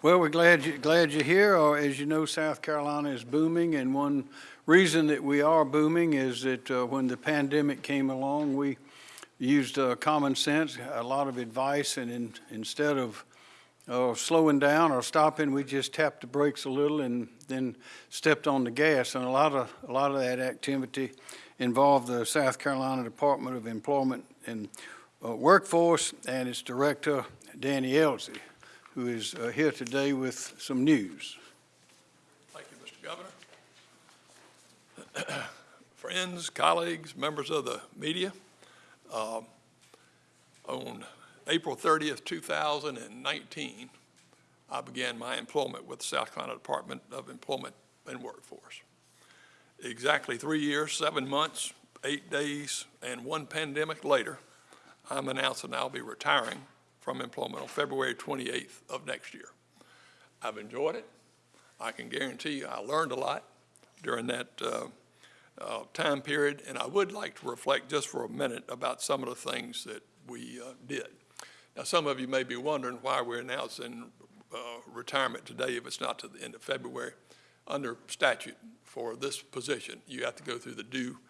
Well, we're glad you, glad you're here. Uh, As you know, South Carolina is booming, and one reason that we are booming is that uh, when the pandemic came along, we used uh, common sense, a lot of advice, and in, instead of uh, slowing down or stopping, we just tapped the brakes a little and then stepped on the gas. And a lot of a lot of that activity involved the South Carolina Department of Employment and uh, Workforce and its director Danny Ellzey who is uh, here today with some news. Thank you, Mr. Governor. Friends, colleagues, members of the media, um, on April 30th, 2019, I began my employment with the South Carolina Department of Employment and Workforce. Exactly three years, seven months, eight days, and one pandemic later, I'm announcing I'll be retiring from employment on February 28th of next year. I've enjoyed it. I can guarantee you I learned a lot during that uh, uh, time period, and I would like to reflect just for a minute about some of the things that we uh, did. Now, some of you may be wondering why we're announcing uh, retirement today if it's not to the end of February. Under statute for this position, you have to go through the due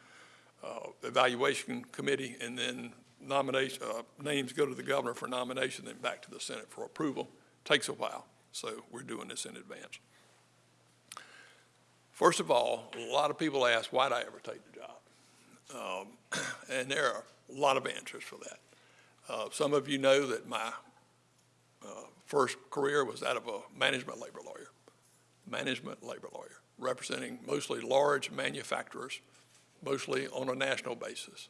uh, evaluation committee and then nomination, uh, names go to the governor for nomination, then back to the Senate for approval. Takes a while, so we're doing this in advance. First of all, a lot of people ask, why'd I ever take the job? Um, and there are a lot of answers for that. Uh, some of you know that my uh, first career was that of a management labor lawyer, management labor lawyer, representing mostly large manufacturers, mostly on a national basis.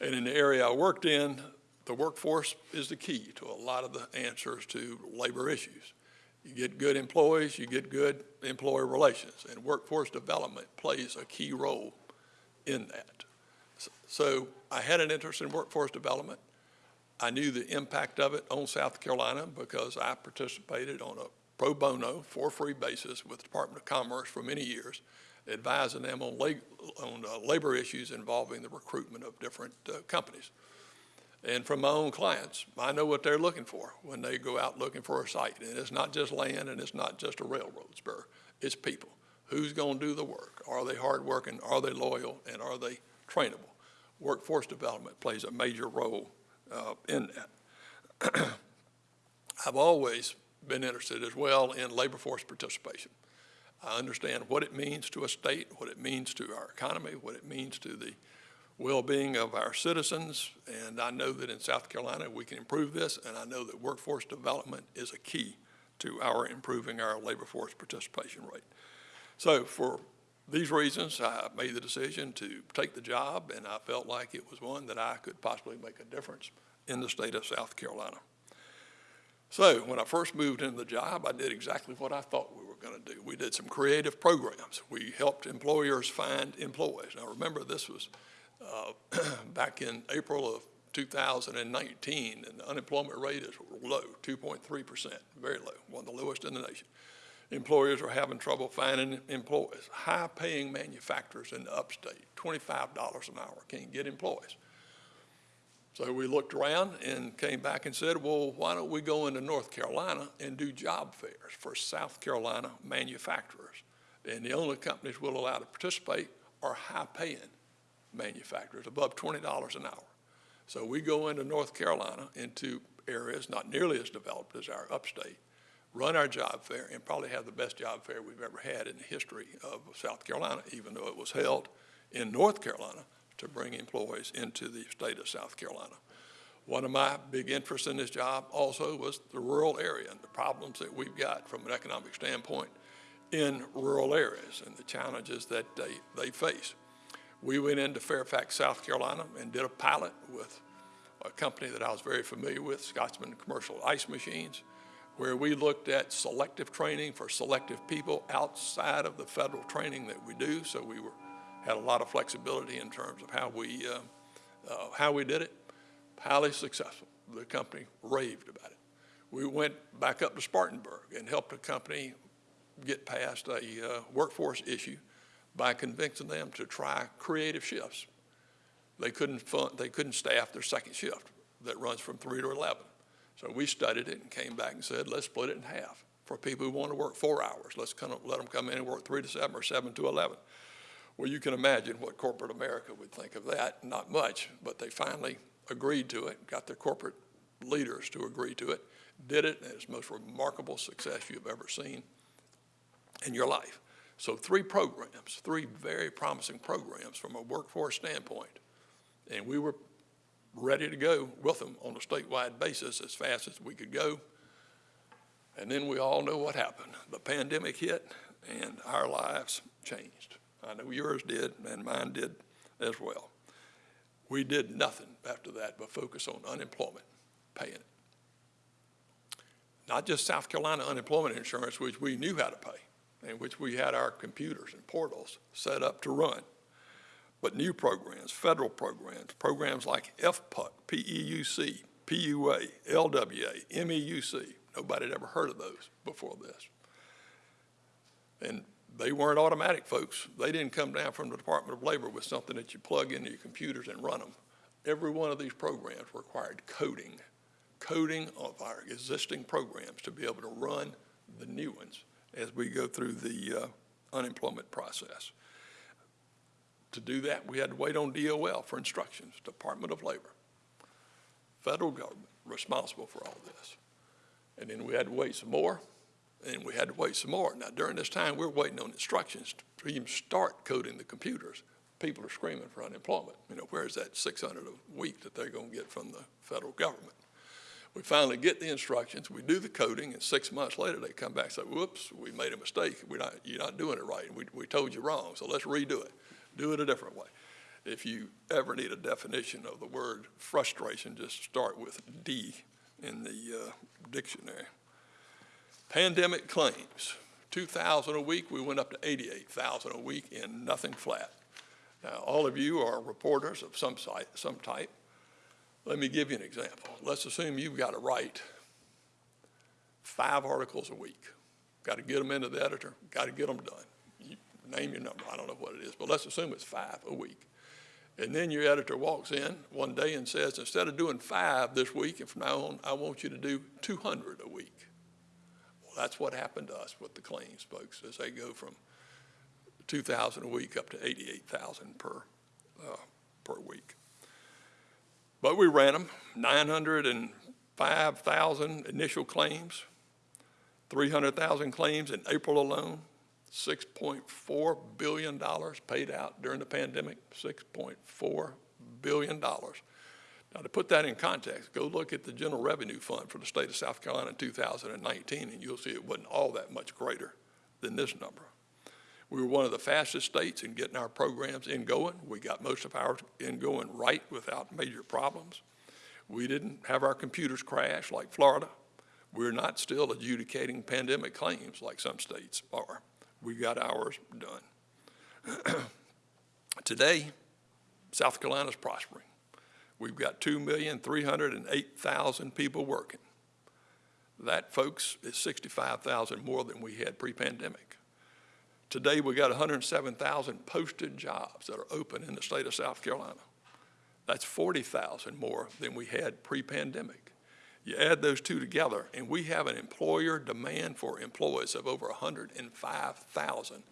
And in the area I worked in, the workforce is the key to a lot of the answers to labor issues. You get good employees, you get good employer relations, and workforce development plays a key role in that. So I had an interest in workforce development. I knew the impact of it on South Carolina because I participated on a pro bono, for free basis with the Department of Commerce for many years advising them on, on uh, labor issues involving the recruitment of different uh, companies. And from my own clients, I know what they're looking for when they go out looking for a site. And it's not just land and it's not just a railroad spur, it's people. Who's going to do the work? Are they hardworking? Are they loyal? And are they trainable? Workforce development plays a major role uh, in that. I've always been interested as well in labor force participation. I understand what it means to a state, what it means to our economy, what it means to the well-being of our citizens, and I know that in South Carolina we can improve this, and I know that workforce development is a key to our improving our labor force participation rate. So for these reasons, I made the decision to take the job, and I felt like it was one that I could possibly make a difference in the state of South Carolina. So when I first moved into the job, I did exactly what I thought we going to do. We did some creative programs. We helped employers find employees. Now remember, this was uh, back in April of 2019, and the unemployment rate is low, 2.3%, very low, one of the lowest in the nation. Employers are having trouble finding employees. High-paying manufacturers in the upstate, $25 an hour, can't get employees. So we looked around and came back and said, well, why don't we go into North Carolina and do job fairs for South Carolina manufacturers? And the only companies we'll allow to participate are high-paying manufacturers, above $20 an hour. So we go into North Carolina, into areas not nearly as developed as our upstate, run our job fair, and probably have the best job fair we've ever had in the history of South Carolina, even though it was held in North Carolina to bring employees into the state of South Carolina. One of my big interests in this job also was the rural area and the problems that we've got from an economic standpoint in rural areas and the challenges that they, they face. We went into Fairfax, South Carolina and did a pilot with a company that I was very familiar with, Scotsman Commercial Ice Machines, where we looked at selective training for selective people outside of the federal training that we do. So we were had a lot of flexibility in terms of how we, uh, uh, how we did it. Highly successful. The company raved about it. We went back up to Spartanburg and helped a company get past a uh, workforce issue by convincing them to try creative shifts. They couldn't, fund, they couldn't staff their second shift that runs from 3 to 11. So we studied it and came back and said, let's split it in half. for people who want to work four hours. Let's of let them come in and work three to seven or seven to 11. Well, you can imagine what corporate America would think of that. Not much, but they finally agreed to it, got their corporate leaders to agree to it, did it, and it's the most remarkable success you've ever seen in your life. So three programs, three very promising programs from a workforce standpoint. And we were ready to go with them on a statewide basis as fast as we could go. And then we all know what happened. The pandemic hit and our lives changed. I know yours did and mine did as well. We did nothing after that but focus on unemployment, paying it. Not just South Carolina unemployment insurance, which we knew how to pay, and which we had our computers and portals set up to run, but new programs, federal programs, programs like FPUC, PEUC, PUA, LWA, MEUC. Nobody had ever heard of those before this. And they weren't automatic, folks. They didn't come down from the Department of Labor with something that you plug into your computers and run them. Every one of these programs required coding, coding of our existing programs to be able to run the new ones as we go through the uh, unemployment process. To do that, we had to wait on DOL for instructions, Department of Labor, federal government responsible for all this. And then we had to wait some more, and we had to wait some more. Now, during this time, we're waiting on instructions to even start coding the computers. People are screaming for unemployment. You know, where's that 600 a week that they're going to get from the federal government? We finally get the instructions, we do the coding, and six months later, they come back and say, whoops, we made a mistake. We're not, you're not doing it right. We, we told you wrong, so let's redo it. Do it a different way. If you ever need a definition of the word frustration, just start with D in the uh, dictionary. Pandemic claims, 2,000 a week, we went up to 88,000 a week in nothing flat. Now, all of you are reporters of some site, some type. Let me give you an example. Let's assume you've got to write five articles a week. Got to get them into the editor, got to get them done. You name your number, I don't know what it is, but let's assume it's five a week. And then your editor walks in one day and says, instead of doing five this week, and from now on, I want you to do 200 a week. That's what happened to us with the claims, folks, as they go from 2,000 a week up to 88,000 per, uh, per week. But we ran them, 905,000 initial claims, 300,000 claims in April alone, $6.4 billion paid out during the pandemic, $6.4 billion. Now, to put that in context, go look at the general revenue fund for the state of South Carolina in 2019, and you'll see it wasn't all that much greater than this number. We were one of the fastest states in getting our programs in going. We got most of ours in going right without major problems. We didn't have our computers crash like Florida. We're not still adjudicating pandemic claims like some states are. We got ours done. Today, South Carolina's prospering. We've got 2,308,000 people working. That, folks, is 65,000 more than we had pre-pandemic. Today, we've got 107,000 posted jobs that are open in the state of South Carolina. That's 40,000 more than we had pre-pandemic. You add those two together, and we have an employer demand for employees of over 105,000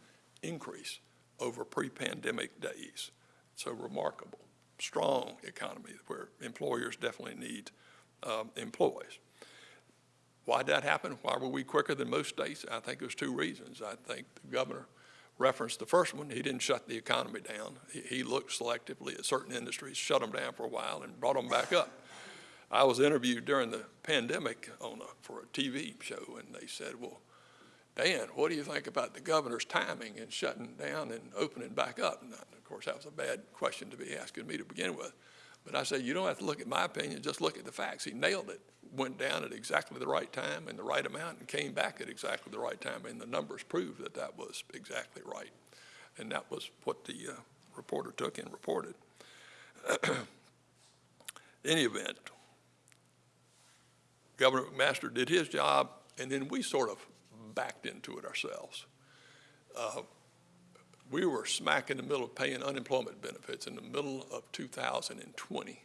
increase over pre-pandemic days. So remarkable, strong economy where employers definitely need um, employees. Why'd that happen? Why were we quicker than most states? I think there's two reasons. I think the governor referenced the first one. He didn't shut the economy down. He, he looked selectively at certain industries, shut them down for a while, and brought them back up. I was interviewed during the pandemic on a, for a TV show, and they said, well, Dan, what do you think about the governor's timing in shutting down and opening back up? And of course, that was a bad question to be asking me to begin with. But I said, you don't have to look at my opinion, just look at the facts. He nailed it, went down at exactly the right time and the right amount and came back at exactly the right time. And the numbers proved that that was exactly right. And that was what the uh, reporter took and reported. any event, Governor McMaster did his job, and then we sort of backed into it ourselves. Uh, we were smack in the middle of paying unemployment benefits in the middle of 2020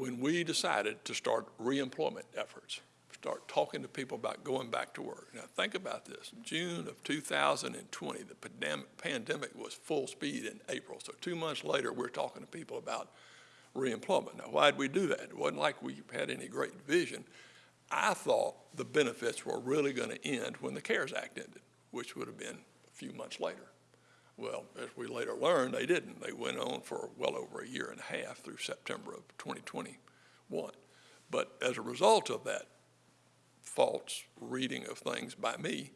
when we decided to start reemployment efforts, start talking to people about going back to work. Now, think about this. June of 2020, the pandemic was full speed in April. So two months later, we're talking to people about reemployment. Now, why'd we do that? It wasn't like we had any great vision. I thought the benefits were really going to end when the CARES Act ended, which would have been a few months later. Well, as we later learned, they didn't. They went on for well over a year and a half through September of 2021. But as a result of that false reading of things by me,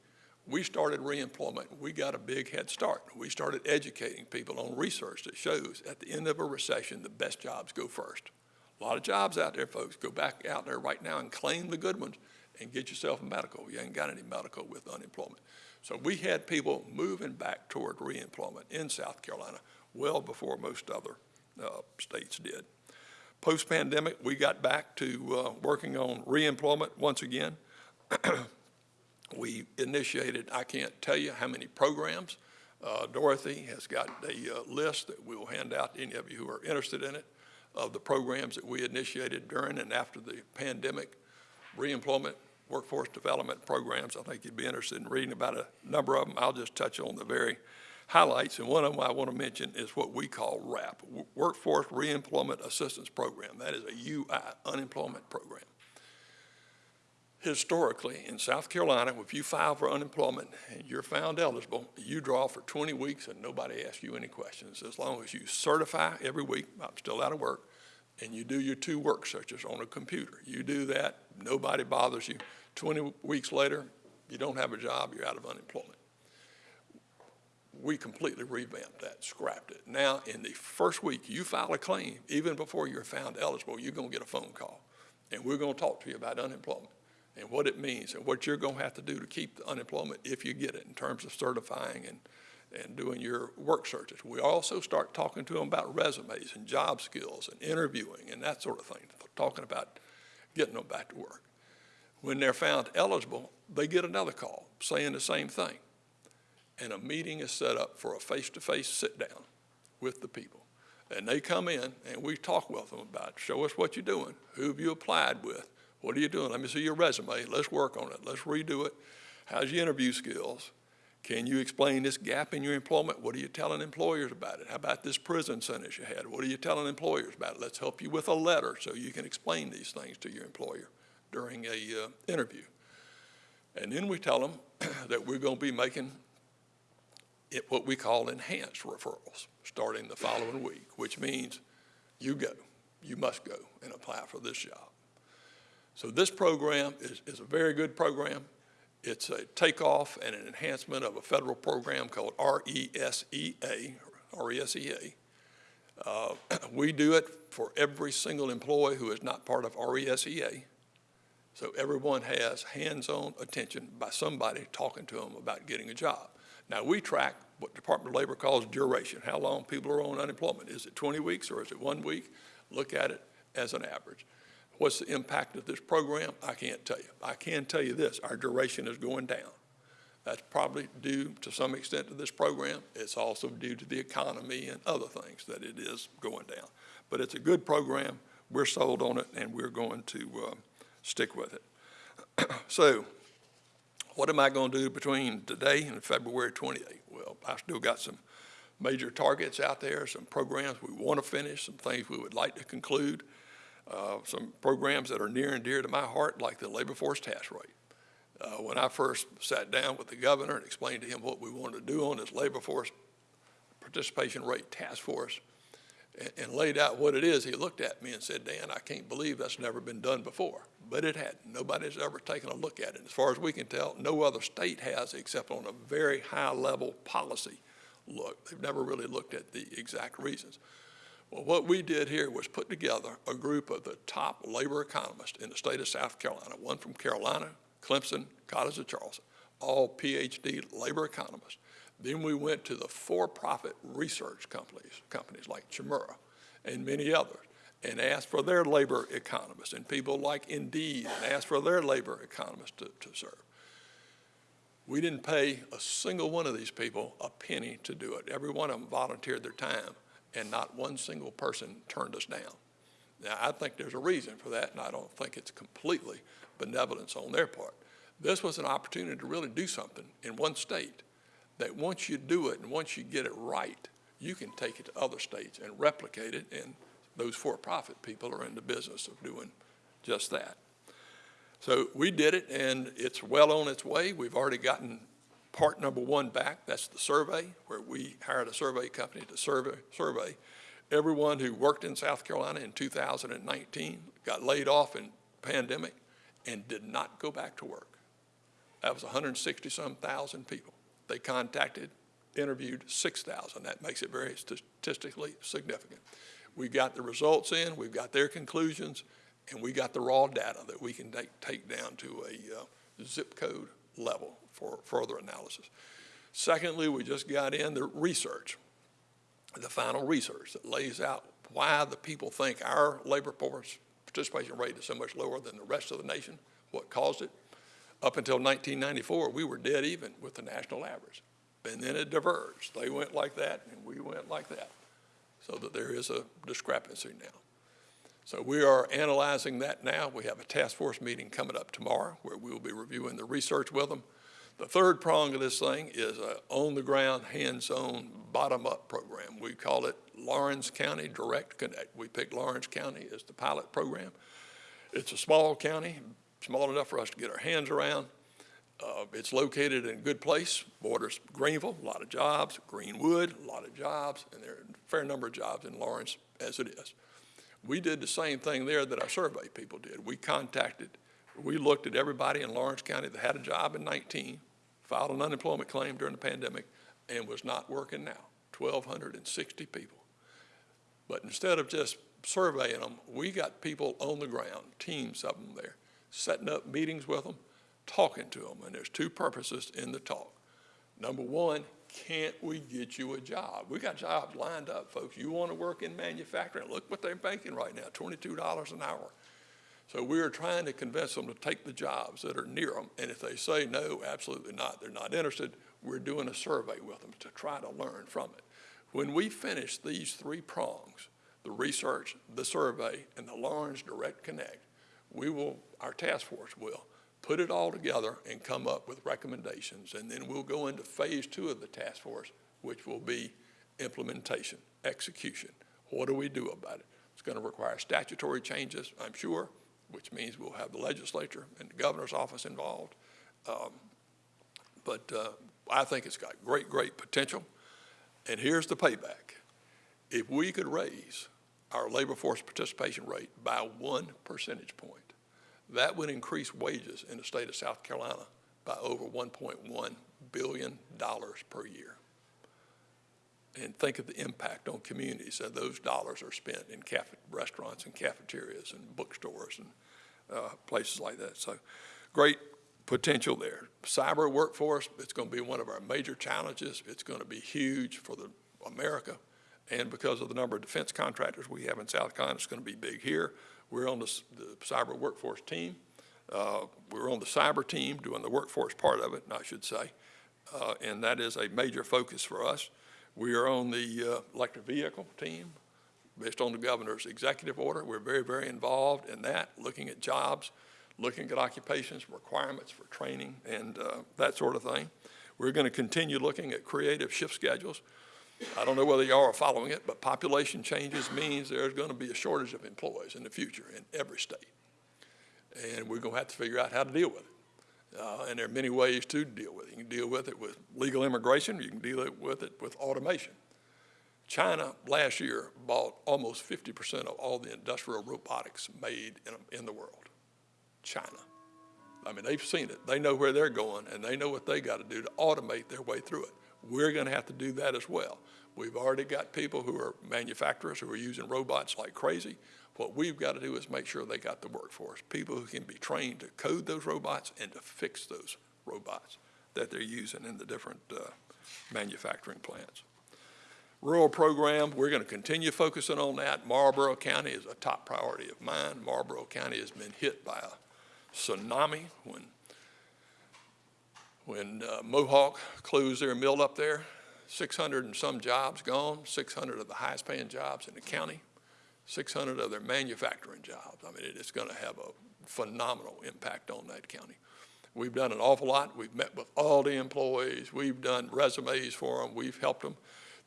we started reemployment. We got a big head start. We started educating people on research that shows at the end of a recession, the best jobs go first. A lot of jobs out there, folks. Go back out there right now and claim the good ones and get yourself medical. You ain't got any medical with unemployment. So we had people moving back toward reemployment in South Carolina well before most other uh, states did. Post-pandemic, we got back to uh, working on reemployment once again. we initiated, I can't tell you how many programs. Uh, Dorothy has got a uh, list that we'll hand out to any of you who are interested in it of the programs that we initiated during and after the pandemic, reemployment, workforce development programs. I think you'd be interested in reading about a number of them. I'll just touch on the very highlights, and one of them I want to mention is what we call WRAP, Workforce Reemployment Assistance Program. That is a UI, unemployment program. Historically, in South Carolina, if you file for unemployment and you're found eligible, you draw for 20 weeks and nobody asks you any questions. As long as you certify every week, I'm still out of work, and you do your two work searches on a computer. You do that, nobody bothers you. 20 weeks later, you don't have a job, you're out of unemployment. We completely revamped that, scrapped it. Now, in the first week you file a claim, even before you're found eligible, you're going to get a phone call. And we're going to talk to you about unemployment and what it means and what you're going to have to do to keep the unemployment if you get it in terms of certifying and, and doing your work searches. We also start talking to them about resumes and job skills and interviewing and that sort of thing, talking about getting them back to work. When they're found eligible, they get another call saying the same thing. And a meeting is set up for a face-to-face sit-down with the people. And they come in and we talk with them about, show us what you're doing, who have you applied with, what are you doing? Let me see your resume. Let's work on it. Let's redo it. How's your interview skills? Can you explain this gap in your employment? What are you telling employers about it? How about this prison sentence you had? What are you telling employers about it? Let's help you with a letter so you can explain these things to your employer during a uh, interview. And then we tell them that we're going to be making it what we call enhanced referrals starting the following week, which means you go, you must go and apply for this job. So this program is, is a very good program. It's a takeoff and an enhancement of a federal program called RESEA, RESEA. Uh, we do it for every single employee who is not part of RESEA. So everyone has hands-on attention by somebody talking to them about getting a job. Now, we track what Department of Labor calls duration, how long people are on unemployment. Is it 20 weeks or is it one week? Look at it as an average. What's the impact of this program? I can't tell you. I can tell you this, our duration is going down. That's probably due to some extent to this program. It's also due to the economy and other things that it is going down. But it's a good program. We're sold on it and we're going to uh, stick with it. so what am I going to do between today and February 28th? Well, I still got some major targets out there, some programs we want to finish, some things we would like to conclude uh, some programs that are near and dear to my heart, like the labor force task rate. Uh, when I first sat down with the governor and explained to him what we wanted to do on this labor force participation rate task force and, and laid out what it is, he looked at me and said, Dan, I can't believe that's never been done before. But it hadn't. Nobody's ever taken a look at it. As far as we can tell, no other state has except on a very high level policy look. They've never really looked at the exact reasons. Well, what we did here was put together a group of the top labor economists in the state of South Carolina, one from Carolina, Clemson, College of Charleston, all PhD labor economists. Then we went to the for-profit research companies, companies like Chmura and many others, and asked for their labor economists, and people like Indeed, and asked for their labor economists to, to serve. We didn't pay a single one of these people a penny to do it. Every one of them volunteered their time and not one single person turned us down. Now, I think there's a reason for that, and I don't think it's completely benevolence on their part. This was an opportunity to really do something in one state, that once you do it and once you get it right, you can take it to other states and replicate it, and those for-profit people are in the business of doing just that. So we did it, and it's well on its way. We've already gotten part number one back. That's the survey, where we hired a survey company to survey, survey everyone who worked in South Carolina in 2019, got laid off in pandemic, and did not go back to work. That was 160-some thousand people. They contacted, interviewed 6,000. That makes it very statistically significant. We got the results in, we've got their conclusions, and we got the raw data that we can take, take down to a uh, zip code level for further analysis. Secondly, we just got in the research, the final research that lays out why the people think our labor force participation rate is so much lower than the rest of the nation, what caused it. Up until 1994, we were dead even with the national average. And then it diverged. They went like that, and we went like that, so that there is a discrepancy now. So we are analyzing that now. We have a task force meeting coming up tomorrow where we will be reviewing the research with them. The third prong of this thing is a on-the-ground, hands-on, bottom-up program. We call it Laurens County Direct Connect. We picked Laurens County as the pilot program. It's a small county, small enough for us to get our hands around. Uh, it's located in a good place, borders Greenville, a lot of jobs, Greenwood, a lot of jobs, and there are a fair number of jobs in Laurens as it is. We did the same thing there that our survey people did. We contacted, we looked at everybody in Laurens County that had a job in 19, filed an unemployment claim during the pandemic, and was not working now, 1,260 people. But instead of just surveying them, we got people on the ground, teams of them there, setting up meetings with them, talking to them, and there's two purposes in the talk. Number one, can't we get you a job? We got jobs lined up, folks. You want to work in manufacturing? Look what they're making right now, $22 an hour. So we are trying to convince them to take the jobs that are near them. And if they say no, absolutely not, they're not interested, we're doing a survey with them to try to learn from it. When we finish these three prongs, the research, the survey, and the Laurens Direct Connect, we will, our task force will, put it all together and come up with recommendations. And then we'll go into phase two of the task force, which will be implementation, execution. What do we do about it? It's going to require statutory changes, I'm sure, which means we'll have the legislature and the governor's office involved. Um, but uh, I think it's got great, great potential. And here's the payback. If we could raise our labor force participation rate by one percentage point, that would increase wages in the state of South Carolina by over $1.1 billion per year. And think of the impact on communities that those dollars are spent in cafe- restaurants and cafeterias and bookstores and uh, places like that. So great potential there. Cyber workforce, it's going to be one of our major challenges. It's going to be huge for the America. And because of the number of defense contractors we have in South Carolina, it's going to be big here. We're on the, the cyber workforce team. Uh, we're on the cyber team doing the workforce part of it, I should say. Uh, and that is a major focus for us. We are on the uh, electric vehicle team based on the governor's executive order. We're very, very involved in that, looking at jobs, looking at occupations, requirements for training, and uh, that sort of thing. We're going to continue looking at creative shift schedules. I don't know whether y'all are following it, but population changes means there's going to be a shortage of employees in the future in every state. And we're going to have to figure out how to deal with it. Uh, and there are many ways to deal with it. You can deal with it with legal immigration, you can deal with it with automation. China last year bought almost 50% of all the industrial robotics made in, in the world. China. I mean, they've seen it. They know where they're going, and they know what they got to do to automate their way through it. We're going to have to do that as well. We've already got people who are manufacturers who are using robots like crazy. What we've got to do is make sure they got the workforce, people who can be trained to code those robots and to fix those robots that they're using in the different uh, manufacturing plants. Rural program, we're going to continue focusing on that. Marlboro County is a top priority of mine. Marlboro County has been hit by a tsunami when when uh, Mohawk closed their mill up there, 600 and some jobs gone, 600 of the highest paying jobs in the county. 600 of their manufacturing jobs. I mean, it is going to have a phenomenal impact on that county. We've done an awful lot. We've met with all the employees. We've done resumes for them. We've helped them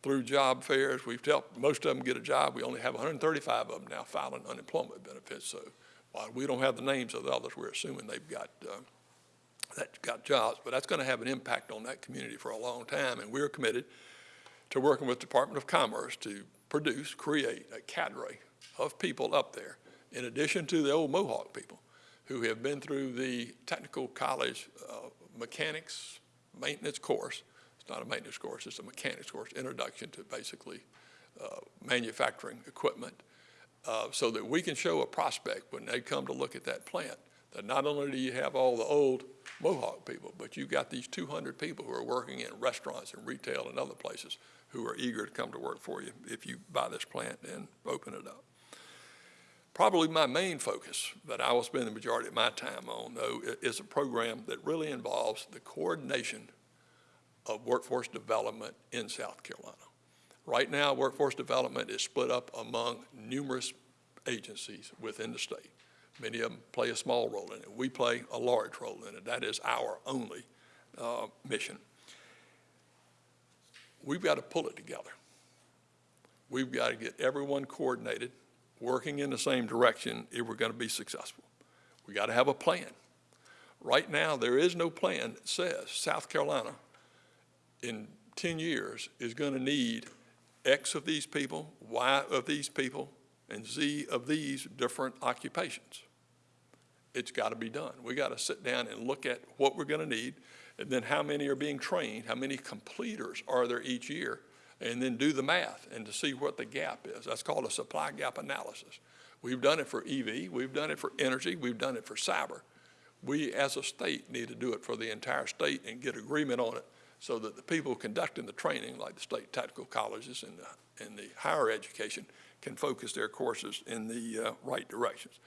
through job fairs. We've helped most of them get a job. We only have 135 of them now filing unemployment benefits. So while we don't have the names of the others, we're assuming they've got, uh, that got jobs. But that's going to have an impact on that community for a long time. And we're committed to working with the Department of Commerce to produce, create a cadre of people up there, in addition to the old Mohawk people who have been through the technical college uh, mechanics maintenance course. It's not a maintenance course, it's a mechanics course, introduction to basically uh, manufacturing equipment, uh, so that we can show a prospect when they come to look at that plant, that not only do you have all the old Mohawk people, but you've got these 200 people who are working in restaurants and retail and other places who are eager to come to work for you if you buy this plant and open it up. Probably my main focus that I will spend the majority of my time on, though, is a program that really involves the coordination of workforce development in South Carolina. Right now, workforce development is split up among numerous agencies within the state. Many of them play a small role in it. We play a large role in it. That is our only uh, mission. We've got to pull it together. We've got to get everyone coordinated, working in the same direction if we're going to be successful. We got to have a plan. Right now, there is no plan that says South Carolina in 10 years is going to need X of these people, Y of these people, and Z of these different occupations. It's got to be done. We got to sit down and look at what we're going to need, and then how many are being trained, how many completers are there each year, and then do the math and to see what the gap is. That's called a supply gap analysis. We've done it for EV, we've done it for energy, we've done it for cyber. We, as a state, need to do it for the entire state and get agreement on it so that the people conducting the training, like the state technical colleges and the, and the higher education, can focus their courses in the uh, right directions.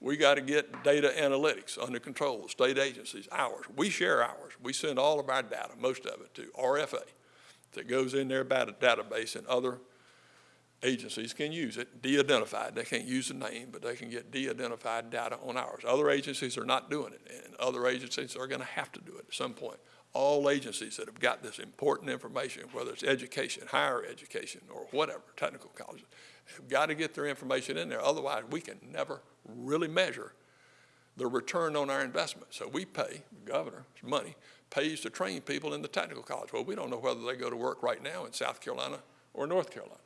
We got to get data analytics under control, state agencies, ours. We share ours. We send all of our data, most of it, to RFA that goes in their data database and other agencies can use it, de-identified. They can't use the name, but they can get de-identified data on ours. Other agencies are not doing it, and other agencies are going to have to do it at some point. All agencies that have got this important information, whether it's education, higher education, or whatever, technical colleges, have got to get their information in there. Otherwise, we can never really measure the return on our investment. So we pay, the governor's money, pays to train people in the technical college. Well, we don't know whether they go to work right now in South Carolina or North Carolina.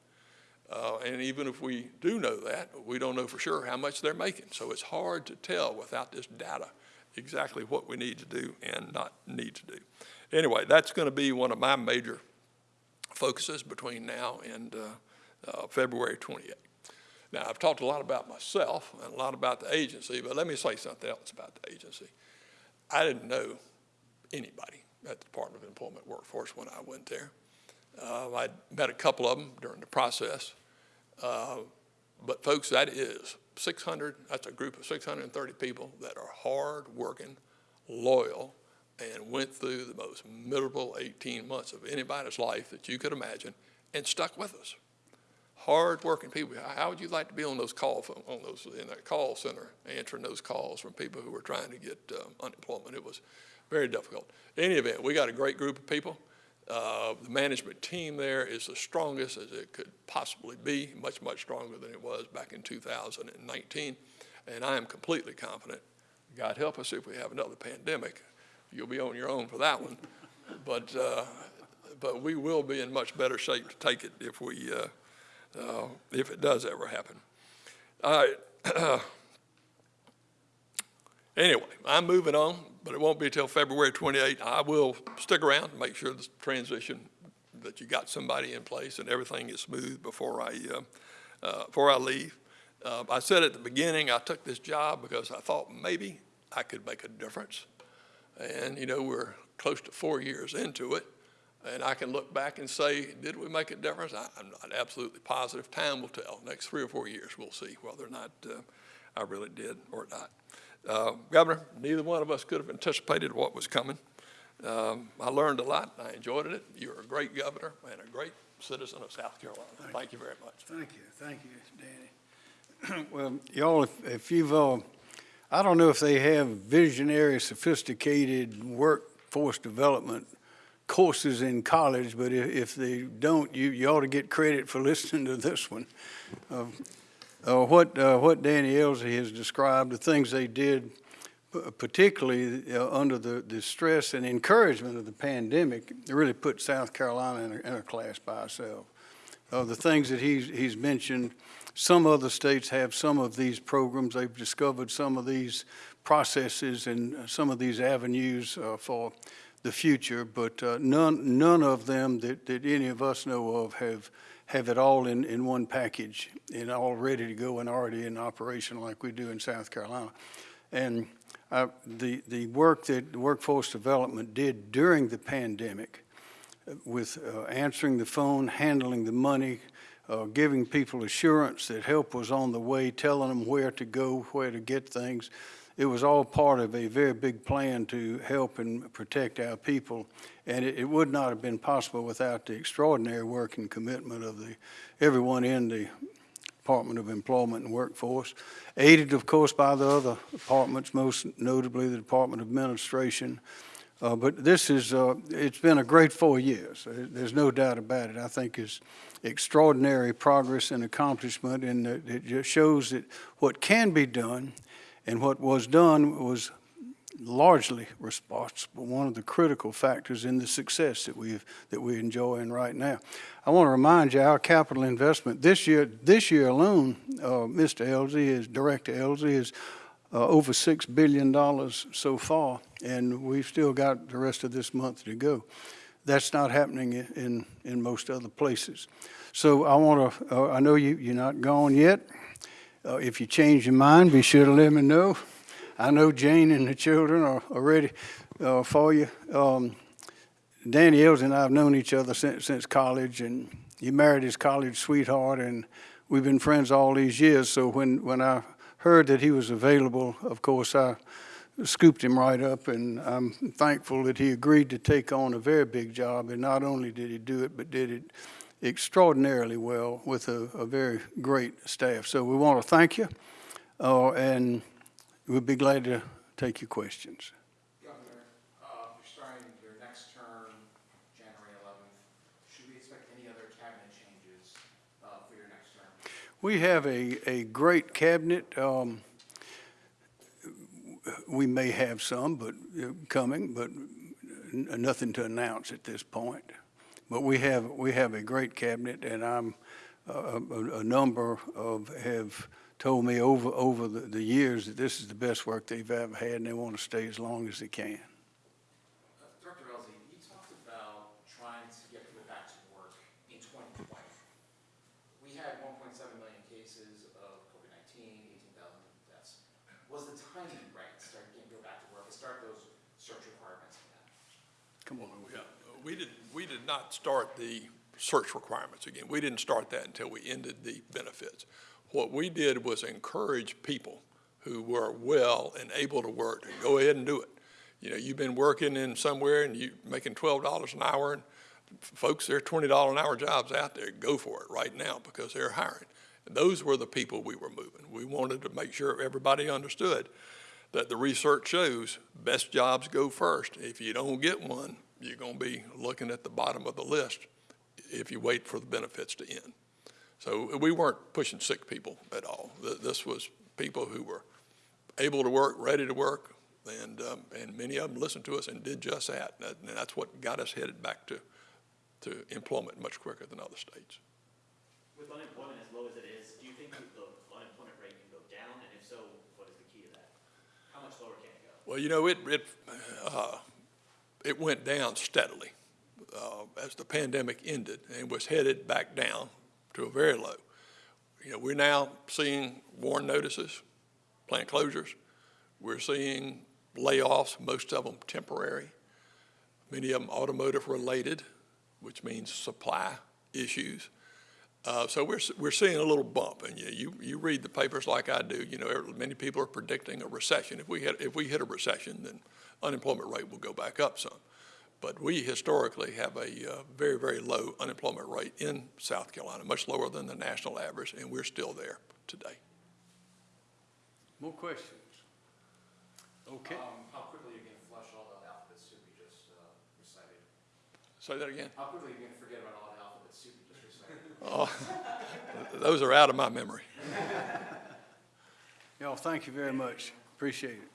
Uh, and even if we do know that, we don't know for sure how much they're making. So it's hard to tell without this data exactly what we need to do and not need to do. Anyway, that's going to be one of my major focuses between now and uh, uh, February 28th. Now, I've talked a lot about myself and a lot about the agency, but let me say something else about the agency. I didn't know anybody at the Department of Employment Workforce when I went there. Uh, I met a couple of them during the process. Uh, but folks, that is 600, that's a group of 630 people that are hardworking, loyal, and went through the most miserable 18 months of anybody's life that you could imagine and stuck with us. Hardworking people. How would you like to be on those call on those in that call center answering those calls from people who were trying to get um, unemployment? It was very difficult. In any event, we got a great group of people. Uh, the management team there is the strongest as it could possibly be, much, much stronger than it was back in 2019. And I am completely confident, God help us if we have another pandemic, you'll be on your own for that one. But, uh, but we will be in much better shape to take it if we, uh, uh, if it does ever happen. Anyway, I'm moving on, but it won't be till February 28th. I will stick around and make sure the transition, that you got somebody in place and everything is smooth before I, uh, uh, before I leave. Uh, I said at the beginning, I took this job because I thought maybe I could make a difference. And, you know, we're close to four years into it, and I can look back and say, did we make a difference? I, I'm not absolutely positive. Time will tell. Next three or four years, we'll see whether or not uh, I really did or not. Uh, Governor, neither one of us could have anticipated what was coming. Um, I learned a lot. I enjoyed it. You're a great governor and a great citizen of South Carolina. Thank you very much. Thank you, thank you, Danny. Well, y'all, if, if you've, uh, I don't know if they have visionary, sophisticated workforce development courses in college, but if, if they don't, you, you ought to get credit for listening to this one. Uh, uh, what, uh, what Danny Ellzey has described, the things they did, particularly uh, under the, the stress and encouragement of the pandemic, really put South Carolina in a, in a class by itself. Uh, the things that he's, he's mentioned, some other states have some of these programs. They've discovered some of these processes and some of these avenues uh, for the future, but uh, none, none of them that, that any of us know of have, have it all in, in one package and all ready to go and already in operation like we do in South Carolina. And uh, the, the work that workforce development did during the pandemic uh, with uh, answering the phone, handling the money, uh, giving people assurance that help was on the way, telling them where to go, where to get things. It was all part of a very big plan to help and protect our people. And it, it would not have been possible without the extraordinary work and commitment of the, everyone in the Department of Employment and Workforce, aided, of course, by the other departments, most notably the Department of Administration. Uh, But this is, uh, it's been a great four years. Uh, There's no doubt about it. I think it's extraordinary progress and accomplishment, and it it just shows that what can be done and what was done was largely responsible, one of the critical factors in the success that we've, that we're enjoying right now. I want to remind you, our capital investment this year, this year alone, uh, Mr. Ellzey is, Director Ellzey is uh, over $6 billion so far, and we've still got the rest of this month to go. That's not happening in, in most other places. So I want to, uh, I know you, you're not gone yet. Uh, If you change your mind, be sure to let me know. I know Jane and the children are, are ready uh, for you. Um, Danny Els and I have known each other since, since college, and he married his college sweetheart, and we've been friends all these years. So when, when I heard that he was available, of course, I scooped him right up, and I'm thankful that he agreed to take on a very big job. And not only did he do it, but did it extraordinarily well with a, a very great staff. So we want to thank you, uh, and we'd be glad to take your questions. Governor, uh, you're starting your next term, January 11th. Should we expect any other cabinet changes uh, for your next term? We have a, a great cabinet. Um, we may have some, but uh, coming, but n- nothing to announce at this point. But we have, we have a great cabinet, and I'm, uh, a, a number of have told me over, over the, the years that this is the best work they've ever had, and they want to stay as long as they can. Uh, Director Ellzey, you talked about trying to get people back to work in 2020. We had 1.7 million cases of COVID-19, 18,000 deaths. Was the timing right to start getting people back to work, to start those search requirements again? Come on. Yeah, we not start the search requirements again. We didn't start that until we ended the benefits. What we did was encourage people who were well and able to work to go ahead and do it. You know, you've been working in somewhere and you're making twelve dollars an hour, and folks, there are twenty dollar an hour jobs out there. Go for it right now because they're hiring. And those were the people we were moving. We wanted to make sure everybody understood that the research shows best jobs go first. If you don't get one, you're going to be looking at the bottom of the list if you wait for the benefits to end. So we weren't pushing sick people at all. This was people who were able to work, ready to work, and, um, and many of them listened to us and did just that. And that's what got us headed back to, to employment much quicker than other states. With unemployment as low as it is, do you think the unemployment rate can go down? And if so, what is the key to that? How much lower can it go? Well, you know, it, it, uh, it went down steadily uh, as the pandemic ended and was headed back down to a very low. You know, we're now seeing warn notices, plant closures. We're seeing layoffs, most of them temporary, many of them automotive related, which means supply issues. Uh, so we're, we're seeing a little bump, and you, you, you read the papers like I do. You know, er, many people are predicting a recession. If we hit, if we hit a recession, then unemployment rate will go back up some. But we historically have a uh, very, very low unemployment rate in South Carolina, much lower than the national average, and we're still there today. More questions? Okay. Um, how quickly are you going to flush all the alphabets that we just uh, recited? Say that again. How quickly are you going to forget about all Oh, those are out of my memory. Y'all, thank you very much. Appreciate it.